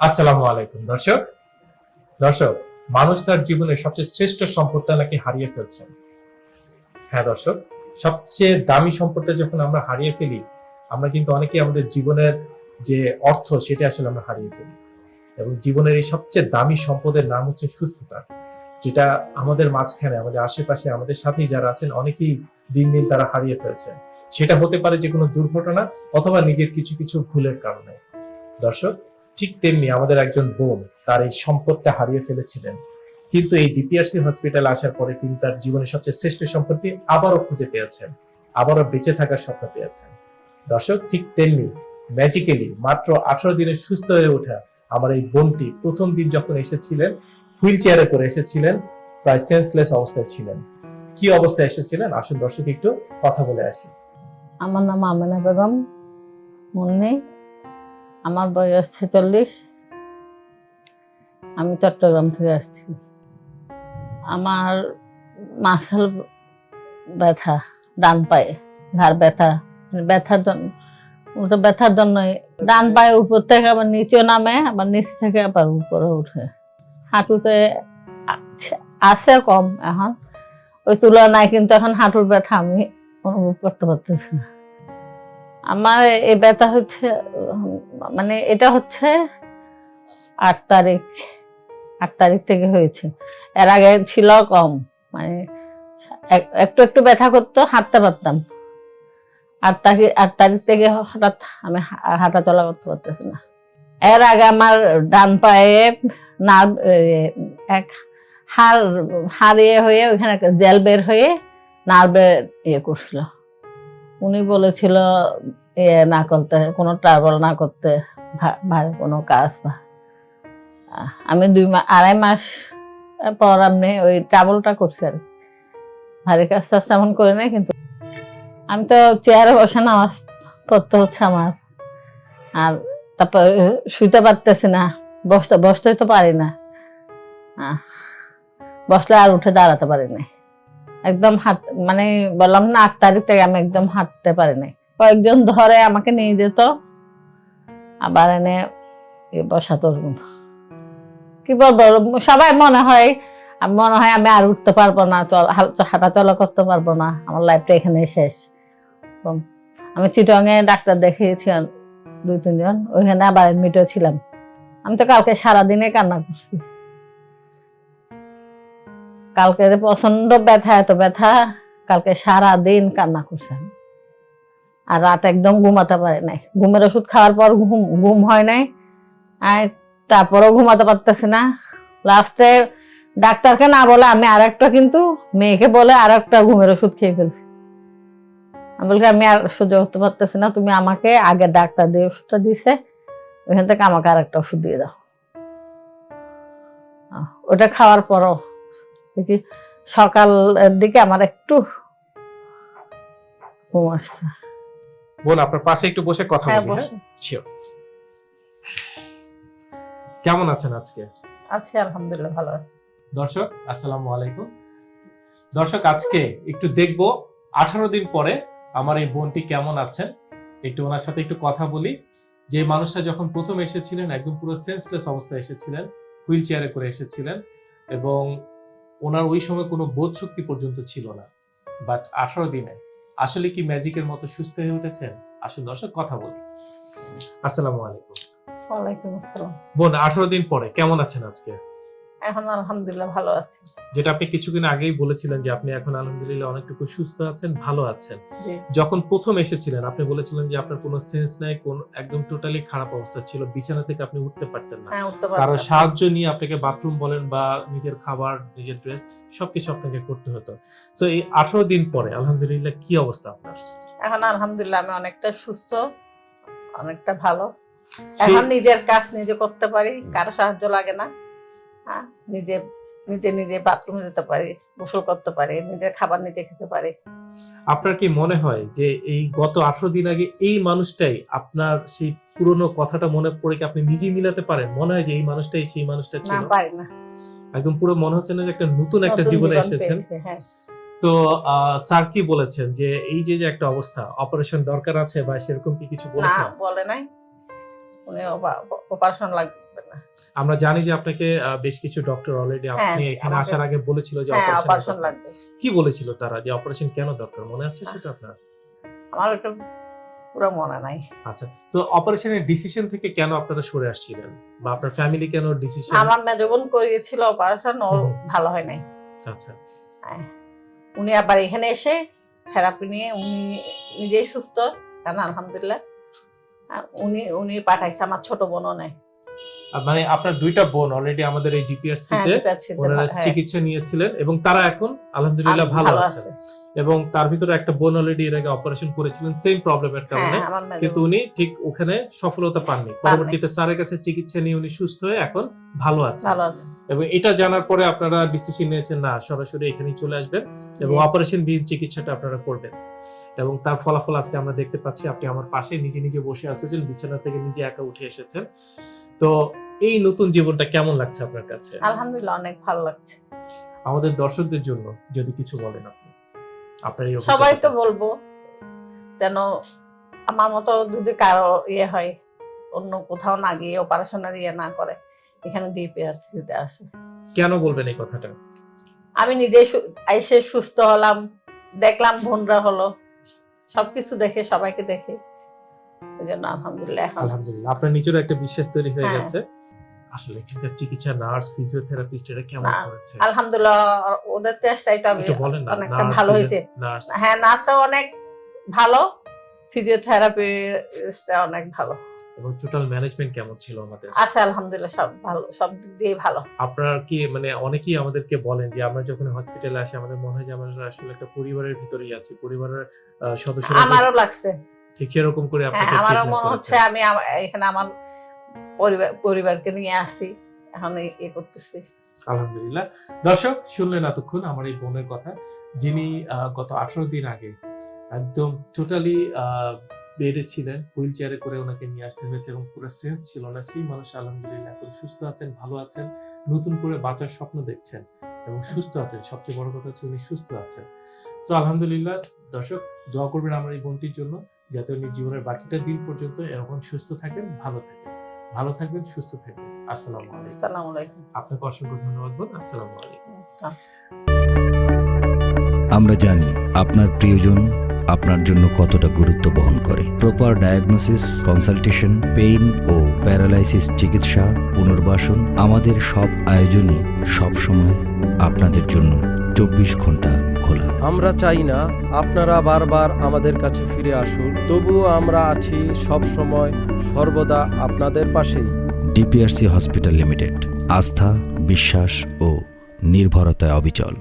আসসালামু আলাইকুম। দর্শক দর্শক, মানুষ তার জীবনের সবচেয়ে শ্রেষ্ঠ সম্পদটা নাকি হারিয়ে ফেলছেন হ্যাঁ দর্শক, সবচেয়ে দামি সম্পদটা যখন আমরা হারিয়ে ফেলি, আমরা কিন্তু অনেকেই আমাদের জীবনের যে অর্থ, সেটা আসলে আমরা হারিয়ে ফেলি। এবং জীবনের এই সবচেয়ে দামি সম্পদের নাম হচ্ছে সুস্থতা, যেটা আমাদের মাঝখানে, আমাদের আশেপাশে, আমাদের সাথেই যারা আছেন, অনেকেই দিন দিন তারা হারিয়ে ফেলছেন সেটা হতে পারে যে কোনো দুর্ঘটনা অথবা নিজের কিছু কিছু ভুলের কারণে। দর্শক ঠিক তেমনি আমাদের একজন বোন তার এই সম্পদটা হারিয়ে ফেলেছিলেন। কিন্তু এই ডিপিআরসি হসপিটাল আসার পরে তিনি তার জীবনের সবচেয়ে শ্রেষ্ঠ সম্পত্তি আবারও খুঁজে পেয়েছেন, আবারও বেঁচে থাকার স্বপ্ন পেয়েছেন। দর্শক, ঠিক তেমনি ম্যাজিক্যালি মাত্র আঠারো দিনে সুস্থ হয়ে ওঠা আমার এই বোনটি প্রথম দিন যখন এসেছিলেন হুইল চেয়ারে করে এসেছিলেন, প্রায় সেন্সলেস অবস্থায় ছিলেন। কি অবস্থায় এসেছিলেন? আসুন দর্শক, একটু কথা বলে আসি। আমার নাম আমেনা বেগম মুন্নি আমার বয়স ছেচল্লিশ। আমি চট্টগ্রাম থেকে আসছি। আমার মাসাল ব্যথা, ডান পায়ে ঘাড় ব্যথা মানে ব্যথার জন্য তো ব্যথার জন্যই। ডান পায়ে উপর থেকে আবার নিচে নামে, আবার নিচ থেকে আবার উপরে উঠে। হাঁটুতে আছে- কম এখন। ওই তুলনায় কিন্তু এখন হাঁটুর ব্যথা আমি অনুভব করতে পারতেছি না। আমার এ ব্যথা হচ্ছে মানে এটা হচ্ছে আট তারিখ আট তারিখ থেকে হয়েছে। এর আগে ছিল কম মানে এক- একটু একটু ব্যথা করতো, হাঁটতে পারতাম। আট তারিখ আট তারিখ থেকে হঠাৎ আমি হাঁটা চলা করতে পারতেছি না। এর আগে আমার ডান পায়ে নার্ভ এক হাড় হারিয়ে হয়ে ওইখানে জেল বের হয়ে নার্ভের ইয়ে করছিল। উনি বলেছিল ইয়ে না করতে, কোনো ট্রাভেল না করতে ভা- ভারী কোনো কাজ না। আমি দুই মাস আড়াই মাস পর আমি ওই ট্রাভেলটা করছি আর। ভারী কাজ টাজ তেমন করে নাই, কিন্তু আমি তো চেয়ারে বসে নামাজ পড়তে হচ্ছে আমার। আর তারপর শুইতে পারতেছি না, বসতে, বসতেই তো পারি না। বসলে আর উঠে দাঁড়াতে পারি না একদম হাঁট মানে বললাম না, আট তারিখ থেকে আমি একদম হাঁটতে পারি নাই কয়েকজন ধরে আমাকে নিয়ে যেত, আবার এনে বসাতো। কি বলব সবাই মনে হয় মনে হয় আমি আর উঠতে পারব না হাঁটা চলা করতে পারব না, আমার লাইফটা এখানে শেষ। আমি চিটংয়ে ডাক্তার দেখিয়েছি দুই, তিনজন, ওইখানে আবার এডমিটও ছিলাম আমি তো কালকে সারাদিনে কান্না করছি কালকে যে প্রচণ্ড ব্যথা, এত ব্যথা, কালকে সারা দিন কান্না করছেন আর রাত একদম ঘুমাতে পারে নাই। ঘুমের ওষুধ খাওয়ার পর ঘুম ঘুম হয় নাই। আর তারপরেও ঘুমাতে পারতেছি না। লাস্টে ডাক্তারকে না বলে আমি আর একটা কিন্তু মেয়েকে বলে আর একটা ঘুমের ওষুধ খেয়ে ফেলছি। আমি বলছি, আমি আর সহ্য করতে পারতেছি না। তুমি আমাকে আগে ডাক্তার দিয়ে ওষুধটা দিছে ওইখান থেকে আমাকে আর একটা ওষুধ দিয়ে দাও। ওটা খাওয়ার পরও দেখি সকালের দিকে আমার একটু ঘুম আসছে। বোন আপনার পাশে একটু বসে কথা হ্যাঁ বলি হ্যাঁ. কেমন আছেন আজকে? আছি আলহামদুলিল্লাহ ভালো আছি। দর্শক আসসালামু আলাইকুম। দর্শক আজকে একটু দেখব আঠারো দিন পরে আমার এই বোনটি কেমন আছেন। একটু ওনার সাথে একটু কথা বলি। যে মানুষটা যখন প্রথম এসেছিলেন একদম পুরো সেন্সলেস অবস্থায় এসেছিলেন হুইল চেয়ারে করে এসেছিলেন এবং ওনার ওই সময় কোনো বোধ শক্তি পর্যন্ত ছিল না। বাট আঠারো দিনে আসলে কি ম্যাজিকের মতো সুস্থ হয়ে উঠেছেন? আসুন দর্শক কথা বলি। আসসালামু আলাইকুম। ওয়ালাইকুম আসসালাম। বোন আঠারো দিন পরে কেমন আছেন আজকে? এখন আলহামদুলিল্লাহ ভালো আছি। যেটা আপনি কিছুদিন আগেই বলেছিলেন যে আপনি এখন আলহামদুলিল্লাহ অনেকটুকু সুস্থ আছেন ভালো আছেন। যখন প্রথম এসেছিলেন আপনি বলেছিলেন যে আপনার কোনো সেন্স নাই কোন একদম টোটালি খারাপ অবস্থা ছিল বিছানা থেকে আপনি উঠতে পারতেন না। হ্যাঁ কারও সাহায্য নিয়ে আপনাকে বাথরুম বলেন বা নিজের খাবার নিজের ড্রেস সবকিছু আপনাকে করতে হতো। তো এই আঠারো দিন পরে আলহামদুলিল্লাহ কি অবস্থা আপনার? এখন আলহামদুলিল্লাহ আমি অনেকটা সুস্থ অনেকটা ভালো। এখন নিজের কাজ নিজে করতে পারি কারও সাহায্য লাগে না। হ্যাঁ নিজে নিজে নিজে বাথরুমে যেতে পারি গোসল করতে পারি নিজের খাবার নিজে খেতে পারি। আপনার কি মনে হয় যে এই গত আঠারো দিন আগে এই মানুষটাই আপনার সেই পুরনো কথাটা মনে পড়ে কি আপনি নিজেই মিলাতে পারেন? মনে হয় যে এই মানুষটাই সেই মানুষটা না ছিল। পারি না। একদম পুরো মনে হচ্ছে না যে একটা নতুন একটা জীবনে এসেছেন। পেয়েছি, হ্যাঁ। তো স্যার কি বলেছেন যে এই যে যে একটা অবস্থা অপারেশন দরকার আছে বা সেরকম কি কিছু বলেছেন? না বলে নাই। উনি অপারেশন থাকবে না আমরা জানি যে আপনাকে বেশ কিছু ডক্টর অলরেডি হ্যাঁ, আপনি এখানে আসার আগে বলেছিল যে হ্যাঁ অপারেশন অপারেশন লাগবে। কি বলেছিল তারা যে অপারেশন কেন দরকার? মনে আছে সেটা আপনার? আমার ওটা পুরো মনে নাই। আচ্ছা তো অপারেশনের ডিসিশন থেকে কেন আপনারা সরে আসছিলেন? বা আপনার ফ্যামিলি কেন ডিসিশন আমার মেজো বোন করিয়েছিল অপারেশন ওর ভালো হয় নাই। আচ্ছা। হ্যাঁ। উনি আবার এখানে এসে থেরাপি নিয়ে উনি নিজেই সুস্থ। কারণ আলহামদুলিল্লাহ। উনি উনি পাঠাইছে আমার ছোট বোনও নেই। আর মানে আপনার দুইটা বোন অলরেডি আমাদের এই ডিপিএসসি হ্যাঁ ওনারা হ্যাঁ, চিকিৎসা নিয়েছিলেন এবং তারা এখন আলহামদুলিল্লাহ ভালো আছেন। এবং তার ভিতরে একটা বোন অলরেডি এর আগে অপারেশন করেছিলেন সেম প্রবলেমের কারণে। হ্যাঁ কিন্তু উনি ঠিক ওখানে সফলতা পাননি। পরবর্তীতে স্যারের কাছে চিকিৎসা নিয়ে উনি সুস্থ হয়ে এখন ভালো আছেন। ভালো আছে এবং এটা জানার পরে আপনারা ডিসিশন নিয়েছেন না সরাসরি এখানেই চলে আসবেন এবং অপারেশন বিহীন চিকিৎসাটা আপনারা করবেন। এবং তার ফলাফল আজকে আমরা দেখতে পাচ্ছি আপনি আমার পাশে নিজে নিজে বসে আছেন বিছানা থেকে নিজে একা উঠে এসেছেন। তো এই নতুন জীবনটা কেমন লাগছে আপনার কাছে? আলহামদুলিল্লাহ অনেক ভালো লাগছে। আমাদের দর্শকদের জন্য যদি কিছু বলেন আপনি আপনার এই সবাই তো বলব যেন আমার মতো যদি কারও ইয়ে হয় অন্য কোথাও না গিয়ে অপারেশনের ইয়ে না করে এখানে ডিপিআরসিতে আছে। কেন বলবেন এই কথাটা? আমি নিজে এসে সুস্থ হলাম দেখলাম বোনরা হলো সবকিছু দেখে সবাইকে দেখে। এই জন্য আলহামদুলিল্লাহ আলহামদুলিল্লাহ আপনার নিজেরও একটা বিশ্বাস তৈরি হয়ে। গেছে। আসলে এখানকার চিকিৎসা নার্স ফিজিওথেরাপিস্ট এটা কেমন করেছে? আলহামদুলিল্লাহ ওদের চেষ্টাই তো আমি বলেন না অনেকটা ভালো হয়েছে। হ্যাঁ নার্সরা অনেক ভালো অনেক ভালো। এবং টোটাল ম্যানেজমেন্ট কেমন ছিল আমাদের? আছে আলহামদুলিল্লাহ সব ভালো সব দিক দিয়ে ভালো। আপনার কি মানে অনেকেই আমাদেরকে বলেন যে আমরা যখন হসপিটালে আসি আমাদের মনে হয় যে আমরা আসলে একটা পরিবারের ভিতরেই আছি পরিবারের আহ, সদস্যরা যে আমারও লাগছে। ঠিক সেরকম করে হ্যাঁ আপনাকে আমারও মনে হচ্ছে আমি এখানে আমার পরিবার পরিবারকে নিয়ে আসি এখন এই- এ করতেছি। আলহামদুলিল্লাহ। দর্শক শুনলেন এতক্ষণ আমার এই বোনের কথা যিনি গত আঠারো দিন আগে একদম টোটালি বেডে ছিলেন হুইল চেয়ারে করে ওনাকে নিয়ে আসতে হয়েছে এবং পুরো সেন্স ছিল না। সেই মানুষ আলহামদুলিল্লাহ এখন সুস্থ আছেন ভালো আছেন নতুন করে বাঁচার স্বপ্ন দেখছেন এবং সুস্থ আছেন। সবচেয়ে বড় কথা হচ্ছে উনি সুস্থ আছেন। সো আলহামদুলিল্লাহ দর্শক দোয়া করবেন আমার এই বোনটির জন্য যাতে উনি জীবনের বাকিটা দিন পর্যন্ত এরকম সুস্থ থাকেন ভালো থাকেন। ভালো থাকবেন সুস্থ থাকবেন। আসসালামু আলাইকুম। আসসালামু আলাইকুম। আপনাকে অসংখ্য ধন্যবাদ বোন। আসসালামু আলাইকুম। আসসালাম। আমরা জানি আপনার প্রিয়জন আপনার জন্য কতটা গুরুত্ব বহন করে। প্রপার ডায়াগনোসিস কনসালটেশন পেইন ও প্যারালাইসিস চিকিৎসা পুনর্বাসন আমাদের সব আয়োজনই সব সময় আপনাদের জন্য চব্বিশ ঘণ্টা খোলা। আমরা চাই না আপনারা বারবার আমাদের কাছে ফিরে আসুন তবুও আমরা আছি সব সময় সর্বদা আপনাদের পাশেই। ডিপিআরসি হসপিটাল লিমিটেড আস্থা বিশ্বাস ও নির্ভরতায় অবিচল।